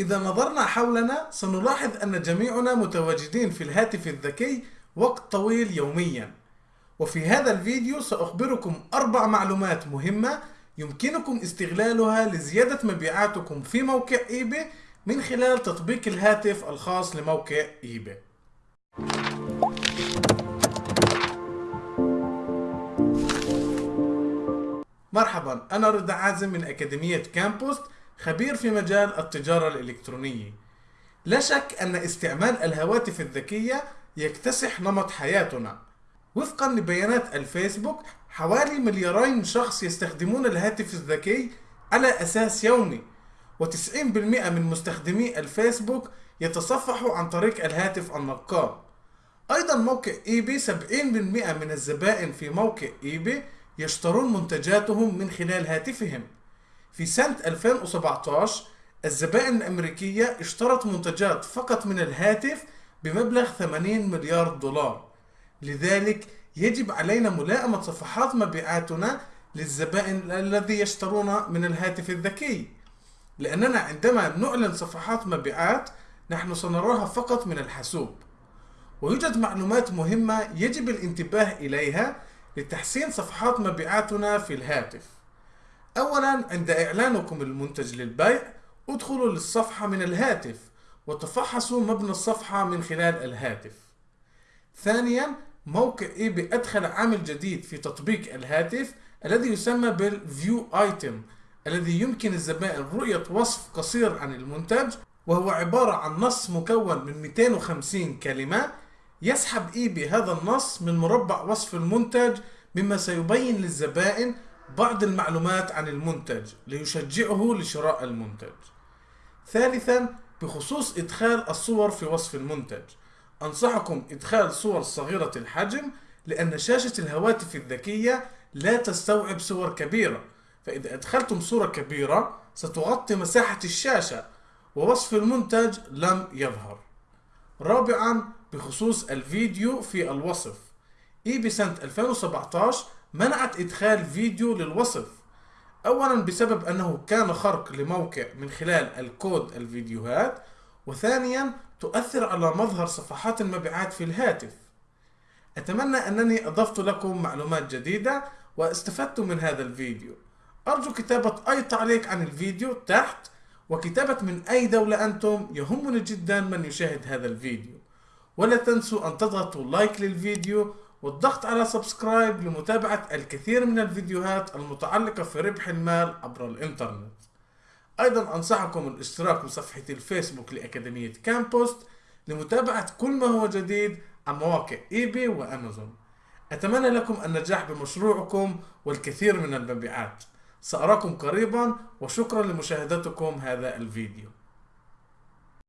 إذا نظرنا حولنا سنلاحظ أن جميعنا متواجدين في الهاتف الذكي وقت طويل يوميا. وفي هذا الفيديو سأخبركم أربع معلومات مهمة يمكنكم استغلالها لزيادة مبيعاتكم في موقع إيباي من خلال تطبيق الهاتف الخاص لموقع إيباي مرحبا أنا رضا عازم من أكاديمية كامبوست. خبير في مجال التجارة الإلكترونية. لا شك أن استعمال الهواتف الذكية يكتسح نمط حياتنا. وفقا لبيانات الفيسبوك حوالي مليارين شخص يستخدمون الهاتف الذكي على أساس يومي و90% من مستخدمي الفيسبوك يتصفحوا عن طريق الهاتف النقال أيضا موقع إيباي 70% من الزبائن في موقع إيباي يشترون منتجاتهم من خلال هاتفهم. في سنة 2017 الزبائن الأمريكية اشترت منتجات فقط من الهاتف بمبلغ 80 مليار دولار. لذلك يجب علينا ملائمة صفحات مبيعاتنا للزبائن الذي يشترون من الهاتف الذكي. لأننا عندما نعلن صفحات مبيعات نحن سنراها فقط من الحاسوب. ويوجد معلومات مهمة يجب الانتباه إليها لتحسين صفحات مبيعاتنا في الهاتف. أولا عند إعلانكم المنتج للبيع ادخلوا للصفحة من الهاتف وتفحصوا مبنى الصفحة من خلال الهاتف. ثانيا موقع ايباي أدخل عامل جديد في تطبيق الهاتف الذي يسمى بال view item الذي يمكن الزبائن رؤية وصف قصير عن المنتج وهو عبارة عن نص مكون من 250 كلمة. يسحب ايباي هذا النص من مربع وصف المنتج مما سيبين للزبائن بعض المعلومات عن المنتج ليشجعه لشراء المنتج. ثالثا بخصوص إدخال الصور في وصف المنتج. أنصحكم إدخال صور صغيرة الحجم لأن شاشة الهواتف الذكية لا تستوعب صور كبيرة. فإذا أدخلتم صورة كبيرة ستغطي مساحة الشاشة ووصف المنتج لم يظهر. رابعا بخصوص الفيديو في الوصف. إي بسنة 2017 منعت إدخال فيديو للوصف. أولا بسبب أنه كان خرق لموقع من خلال الكود الفيديوهات وثانيا تؤثر على مظهر صفحات المبيعات في الهاتف. أتمنى أنني أضفت لكم معلومات جديدة واستفدت من هذا الفيديو. أرجو كتابة أي تعليق عن الفيديو تحت وكتابة من أي دولة أنتم يهمني جدا من يشاهد هذا الفيديو. ولا تنسوا أن تضغطوا like للفيديو والضغط على subscribe لمتابعة الكثير من الفيديوهات المتعلقة في ربح المال عبر الإنترنت. أيضا أنصحكم الاشتراك بصفحة الفيسبوك لأكاديمية كامبوست لمتابعة كل ما هو جديد عن مواقع إيباي وأمازون. أتمنى لكم النجاح بمشروعكم والكثير من المبيعات. سأراكم قريبا وشكرا لمشاهدتكم هذا الفيديو.